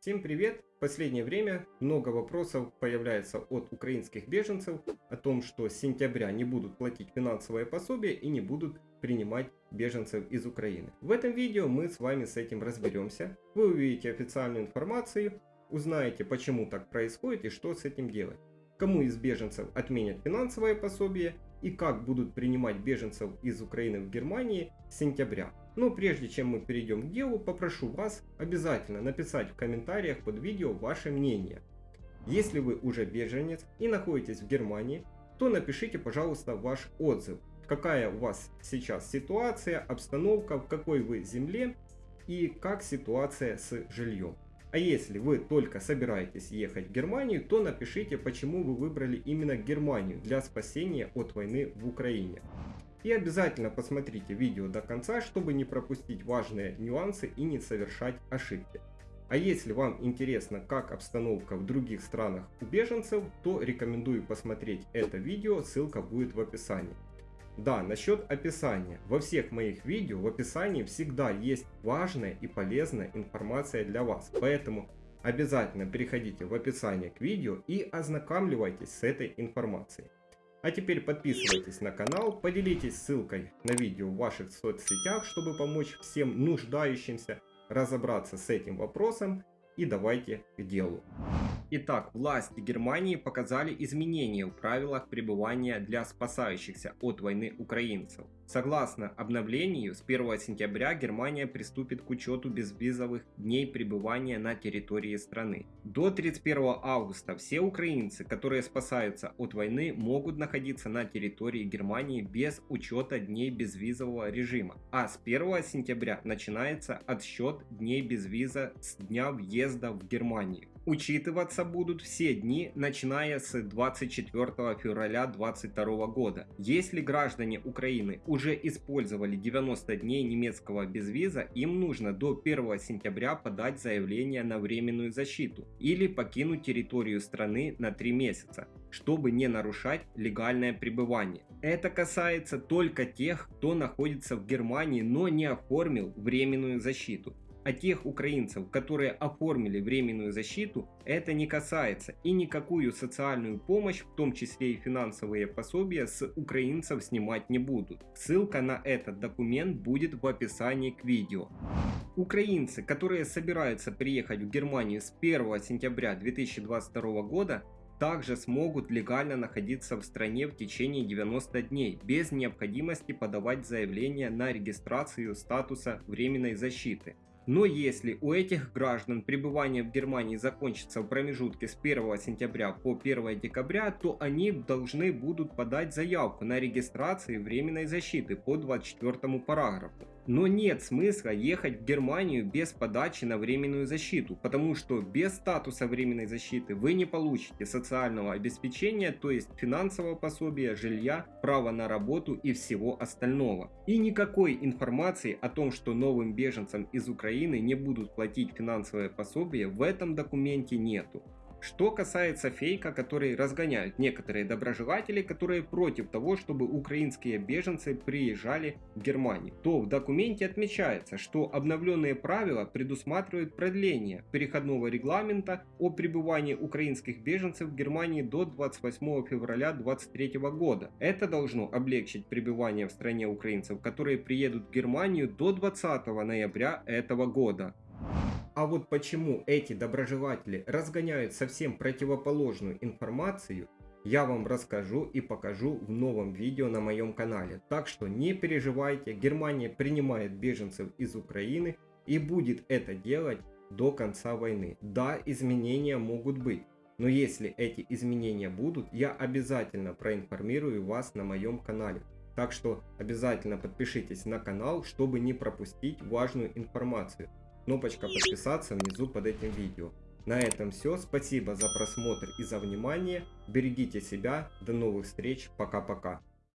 Всем привет! В последнее время много вопросов появляется от украинских беженцев о том, что с сентября не будут платить финансовое пособие и не будут принимать беженцев из Украины. В этом видео мы с вами с этим разберемся. Вы увидите официальную информацию, узнаете почему так происходит и что с этим делать. Кому из беженцев отменят финансовое пособие и как будут принимать беженцев из Украины в Германии с сентября. Но прежде чем мы перейдем к делу, попрошу вас обязательно написать в комментариях под видео ваше мнение. Если вы уже беженец и находитесь в Германии, то напишите пожалуйста ваш отзыв. Какая у вас сейчас ситуация, обстановка, в какой вы земле и как ситуация с жильем. А если вы только собираетесь ехать в Германию, то напишите, почему вы выбрали именно Германию для спасения от войны в Украине. И обязательно посмотрите видео до конца, чтобы не пропустить важные нюансы и не совершать ошибки. А если вам интересно, как обстановка в других странах у беженцев, то рекомендую посмотреть это видео, ссылка будет в описании. Да, насчет описания. Во всех моих видео в описании всегда есть важная и полезная информация для вас. Поэтому обязательно переходите в описание к видео и ознакомливайтесь с этой информацией. А теперь подписывайтесь на канал, поделитесь ссылкой на видео в ваших соцсетях, чтобы помочь всем нуждающимся разобраться с этим вопросом и давайте к делу. Итак, власти Германии показали изменения в правилах пребывания для спасающихся от войны украинцев. Согласно обновлению, с 1 сентября Германия приступит к учету безвизовых дней пребывания на территории страны. До 31 августа все украинцы, которые спасаются от войны, могут находиться на территории Германии без учета дней безвизового режима. А с 1 сентября начинается отсчет дней безвиза с дня въезда в Германию. Учитываться будут все дни, начиная с 24 февраля 2022 года. Если граждане Украины уже использовали 90 дней немецкого безвиза, им нужно до 1 сентября подать заявление на временную защиту или покинуть территорию страны на 3 месяца, чтобы не нарушать легальное пребывание. Это касается только тех, кто находится в Германии, но не оформил временную защиту. А тех украинцев, которые оформили временную защиту, это не касается и никакую социальную помощь, в том числе и финансовые пособия, с украинцев снимать не будут. Ссылка на этот документ будет в описании к видео. Украинцы, которые собираются приехать в Германию с 1 сентября 2022 года, также смогут легально находиться в стране в течение 90 дней, без необходимости подавать заявление на регистрацию статуса временной защиты. Но если у этих граждан пребывание в Германии закончится в промежутке с 1 сентября по 1 декабря, то они должны будут подать заявку на регистрацию временной защиты по 24 параграфу. Но нет смысла ехать в Германию без подачи на временную защиту, потому что без статуса временной защиты вы не получите социального обеспечения, то есть финансового пособия, жилья, права на работу и всего остального. И никакой информации о том, что новым беженцам из Украины не будут платить финансовое пособие в этом документе нету. Что касается фейка, который разгоняют некоторые доброжелатели, которые против того, чтобы украинские беженцы приезжали в Германию, то в документе отмечается, что обновленные правила предусматривают продление переходного регламента о пребывании украинских беженцев в Германии до 28 февраля 2023 года. Это должно облегчить пребывание в стране украинцев, которые приедут в Германию до 20 ноября этого года. А вот почему эти доброжелатели разгоняют совсем противоположную информацию, я вам расскажу и покажу в новом видео на моем канале. Так что не переживайте, Германия принимает беженцев из Украины и будет это делать до конца войны. Да, изменения могут быть. Но если эти изменения будут, я обязательно проинформирую вас на моем канале. Так что обязательно подпишитесь на канал, чтобы не пропустить важную информацию кнопочка подписаться внизу под этим видео. На этом все. Спасибо за просмотр и за внимание. Берегите себя. До новых встреч. Пока-пока.